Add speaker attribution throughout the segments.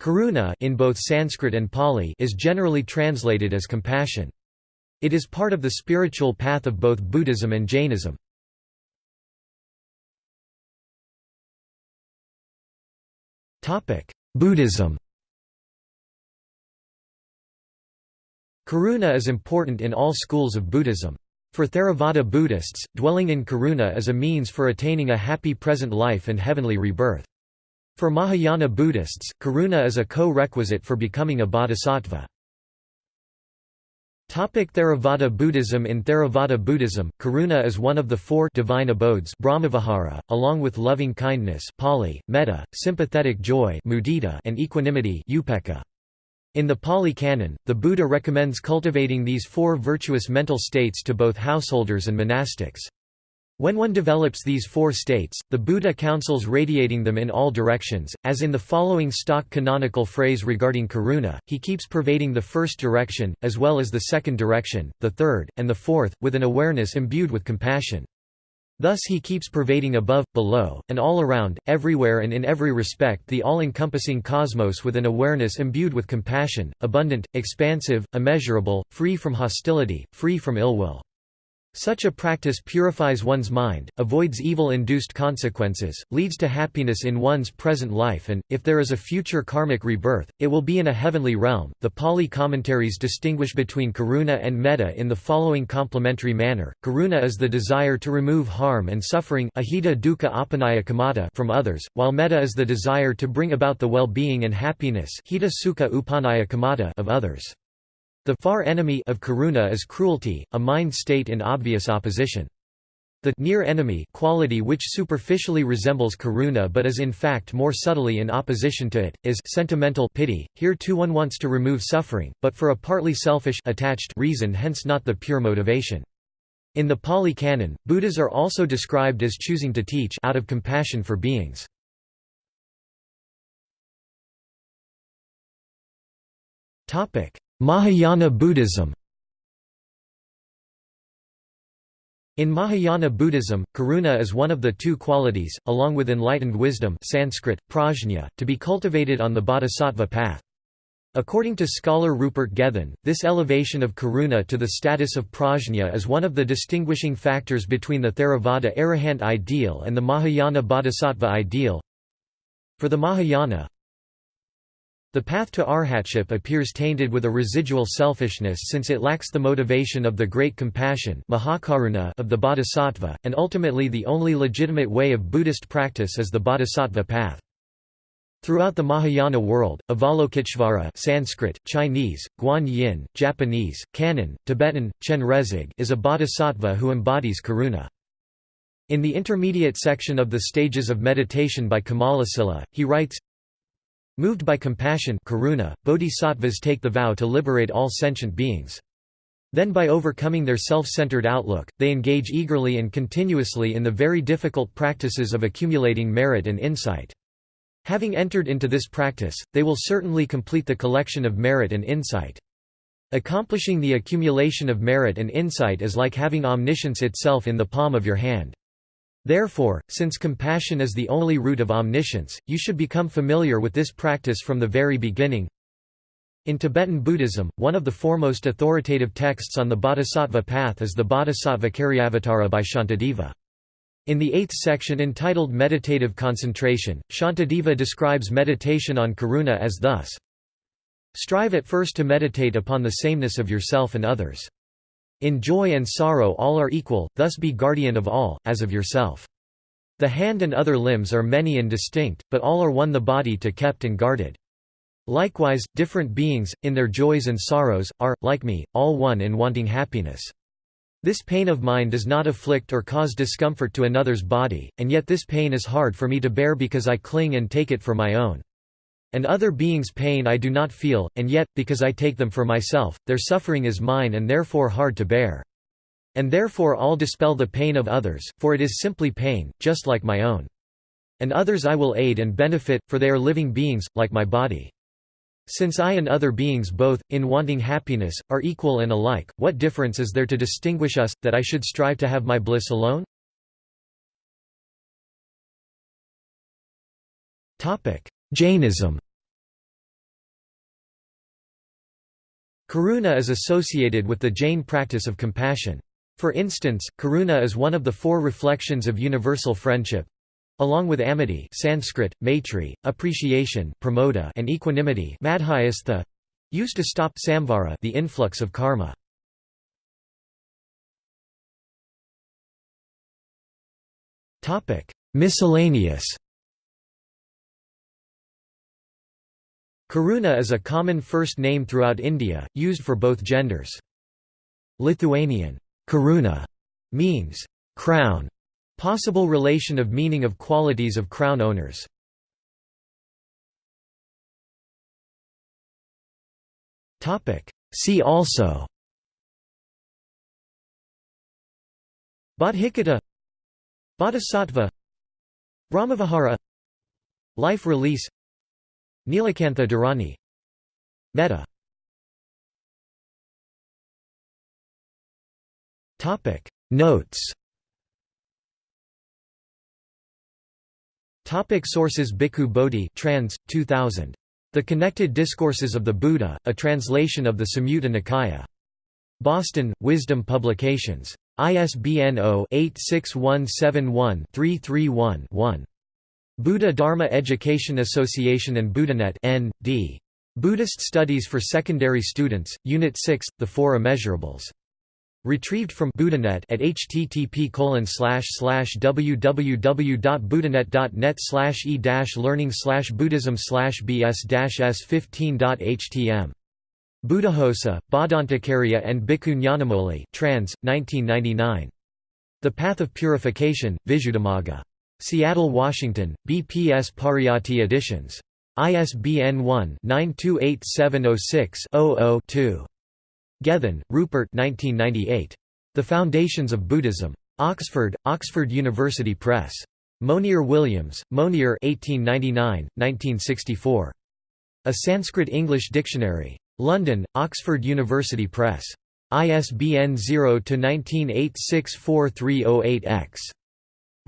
Speaker 1: Karuna in both Sanskrit and Pali is generally translated as compassion. It is part of the spiritual path of both Buddhism and Jainism. Buddhism Karuna is important in all schools of Buddhism. For Theravada Buddhists, dwelling in karuna is a means for attaining a happy present life and heavenly rebirth. For Mahayana Buddhists, karuna is a co-requisite for becoming a bodhisattva. Topic Theravada Buddhism In Theravada Buddhism, karuna is one of the four divine abodes Brahmavihara, along with loving kindness Pali, metta, sympathetic joy mudita, and equanimity upekkha. In the Pali Canon, the Buddha recommends cultivating these four virtuous mental states to both householders and monastics. When one develops these four states, the Buddha counsels radiating them in all directions, as in the following stock canonical phrase regarding karuna, he keeps pervading the first direction, as well as the second direction, the third, and the fourth, with an awareness imbued with compassion. Thus he keeps pervading above, below, and all around, everywhere and in every respect the all-encompassing cosmos with an awareness imbued with compassion, abundant, expansive, immeasurable, free from hostility, free from ill will. Such a practice purifies one's mind, avoids evil-induced consequences, leads to happiness in one's present life and, if there is a future karmic rebirth, it will be in a heavenly realm. The Pali commentaries distinguish between karuna and metta in the following complementary manner. Karuna is the desire to remove harm and suffering from others, while metta is the desire to bring about the well-being and happiness of others. The far enemy of karuna is cruelty, a mind state in obvious opposition. The near enemy quality which superficially resembles karuna but is in fact more subtly in opposition to it, is sentimental pity. Here too one wants to remove suffering, but for a partly selfish attached reason hence not the pure motivation. In the Pali Canon, Buddhas are also described as choosing to teach out of compassion for beings. Mahayana Buddhism In Mahayana Buddhism, karuna is one of the two qualities, along with enlightened wisdom Sanskrit, prajna, to be cultivated on the bodhisattva path. According to scholar Rupert Gethin, this elevation of karuna to the status of prajna is one of the distinguishing factors between the Theravada arahant ideal and the Mahayana bodhisattva ideal. For the Mahayana, the path to arhatship appears tainted with a residual selfishness since it lacks the motivation of the great compassion of the bodhisattva, and ultimately the only legitimate way of Buddhist practice is the bodhisattva path. Throughout the Mahayana world, Avalokiteshvara Sanskrit, Chinese, Guan Yin, Japanese, Kannon, Tibetan, Chenrezig is a bodhisattva who embodies karuna. In the intermediate section of the Stages of Meditation by Kamalasila, he writes, Moved by compassion karuna, bodhisattvas take the vow to liberate all sentient beings. Then by overcoming their self-centered outlook, they engage eagerly and continuously in the very difficult practices of accumulating merit and insight. Having entered into this practice, they will certainly complete the collection of merit and insight. Accomplishing the accumulation of merit and insight is like having omniscience itself in the palm of your hand. Therefore, since compassion is the only root of omniscience, you should become familiar with this practice from the very beginning. In Tibetan Buddhism, one of the foremost authoritative texts on the bodhisattva path is the Bodhisattva Caryavatara by Shantideva. In the eighth section entitled Meditative Concentration, Shantideva describes meditation on karuna as thus Strive at first to meditate upon the sameness of yourself and others. In joy and sorrow all are equal, thus be guardian of all, as of yourself. The hand and other limbs are many and distinct, but all are one the body to kept and guarded. Likewise, different beings, in their joys and sorrows, are, like me, all one in wanting happiness. This pain of mine does not afflict or cause discomfort to another's body, and yet this pain is hard for me to bear because I cling and take it for my own. And other beings' pain I do not feel, and yet, because I take them for myself, their suffering is mine and therefore hard to bear. And therefore all dispel the pain of others, for it is simply pain, just like my own. And others I will aid and benefit, for they are living beings, like my body. Since I and other beings both, in wanting happiness, are equal and alike, what difference is there to distinguish us, that I should strive to have my bliss alone? Jainism Karuna is associated with the Jain practice of compassion. For instance, karuna is one of the four reflections of universal friendship, along with amity Sanskrit, maitri, appreciation pramoda, and equanimity madhyastha, used to stop samvara the influx of karma. Miscellaneous Karuna is a common first name throughout India, used for both genders. Lithuanian karuna means crown, possible relation of meaning of qualities of crown owners. See also. Bodhicitta. Bodhisattva. Brahmavihara. Life release Nilakantha Dharani Metta Notes Topic sources Bhikkhu Bodhi trans. 2000. The Connected Discourses of the Buddha, a translation of the Samyutta Nikaya. Boston, Wisdom Publications. ISBN 0-86171-331-1. Buddha Dharma Education Association and BuddhaNet N.D. Buddhist Studies for Secondary Students, Unit 6, The Four Immeasurables. Retrieved from BuddhaNet at http www.buddhanet.net e learning buddhism bs s 15htm Buddhaghosa, Bhadantakarya and Bhikkhu trans. 1999. The Path of Purification, Visuddhimagga. Seattle, Washington, BPS Pariyatti Editions. ISBN 1-928706-00-2. Gethin, Rupert 1998. The Foundations of Buddhism. Oxford, Oxford University Press. Monier Williams, Monier 1899, 1964. A Sanskrit-English Dictionary. London, Oxford University Press. ISBN 0-19864308-X.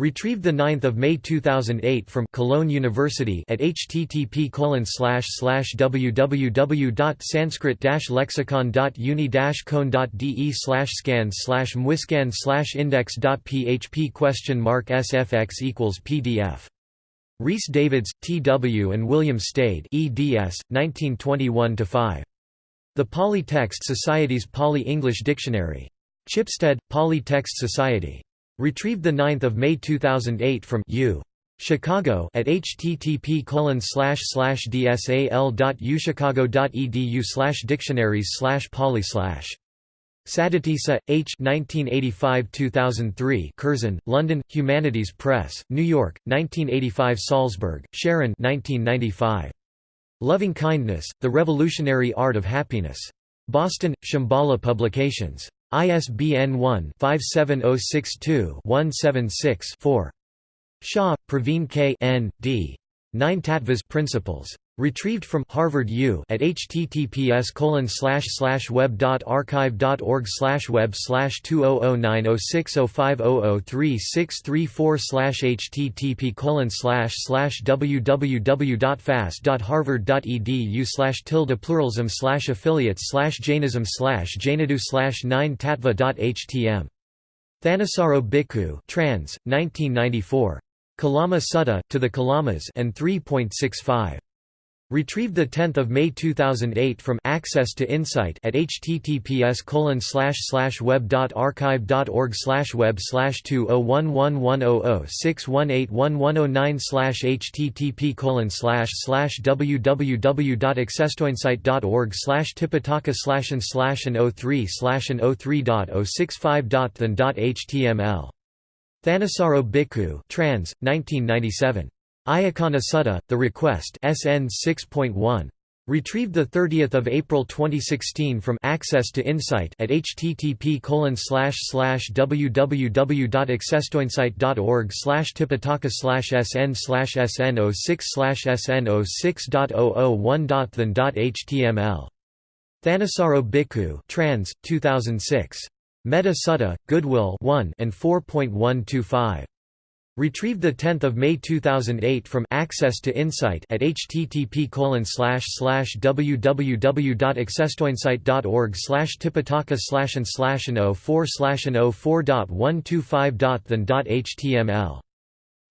Speaker 1: Retrieved 9 May 2008 from Cologne University at http www.sanskrit-lexicon.uni-con.de scan slash mwiscan slash index.php question mark sfx equals pdf. Rhys Davids, T. W. and William Stede eds. 1921–5. The Pali Text Society's Pali-English Dictionary. Chipstead, Pali Text Society. Retrieved 9 May 2008 from U. Chicago at http colon slash slash dsal.uchicago.edu dictionaries slash pali slash. Saddhatissa, H. 1985–2003 Curzon, London, Humanities Press, New York, 1985 Salzberg, Sharon 1995. Loving Kindness, The Revolutionary Art of Happiness. Boston, Shambhala Publications. ISBN 1-57062-176-4. Shah, Praveen K. N. D. Nine Tattvas Principles. Retrieved from Harvard U at https web.archive.org web 20090605003634 http www.fast.harvard.edu tilde pluralism affiliates Jainism Jainadu 9 tattva.htm. Thanissaro Bhikkhu trans, 1994. Kalama Sutta, to the Kalamas and 3.65. Retrieved 10 May 2008 from Access to Insight at https web.archive.org web 20111006181109 http www.accesstoinsight.org tipitaka and and 03 and 03.065.than.html Thanissaro Bhikkhu trans, 1997. Ayacana Sutta, The Request SN 6.1. Retrieved 30 April 2016 from Access to Insight at http www.accesstoinsight.org tipitaka sn sn 06 sn 06.001.than.html. Thanissaro Bhikkhu trans, 2006. Metta Sutta, Goodwill 1 and 4.125. Retrieved 10 May 2008 from Access to Insight at http www.accesstoinsight.org slash tipitaka slash and slash oh and 04 slash 04.125.than.html.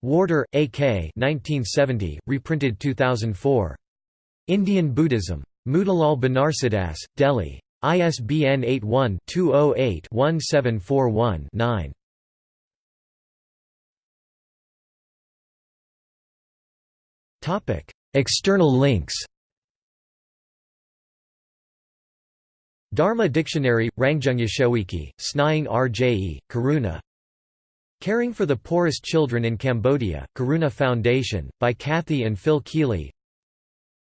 Speaker 1: Warder, A.K. 1970, reprinted 2004. Indian Buddhism. Motilal Banarsidass, Delhi. ISBN 81 208 1741 9. External links Dharma Dictionary, RangjungYesheWiki, Snying Rje, Karuna. Caring for the Poorest Children in Cambodia, Karuna Foundation, by Kathy and Phil Keeley.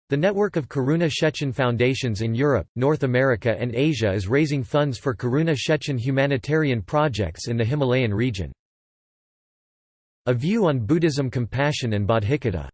Speaker 1: The network of Karuna Shechen Foundations in Europe, North America and Asia is raising funds for Karuna Shechen humanitarian projects in the Himalayan region. A View on Buddhism Compassion and Bodhicitta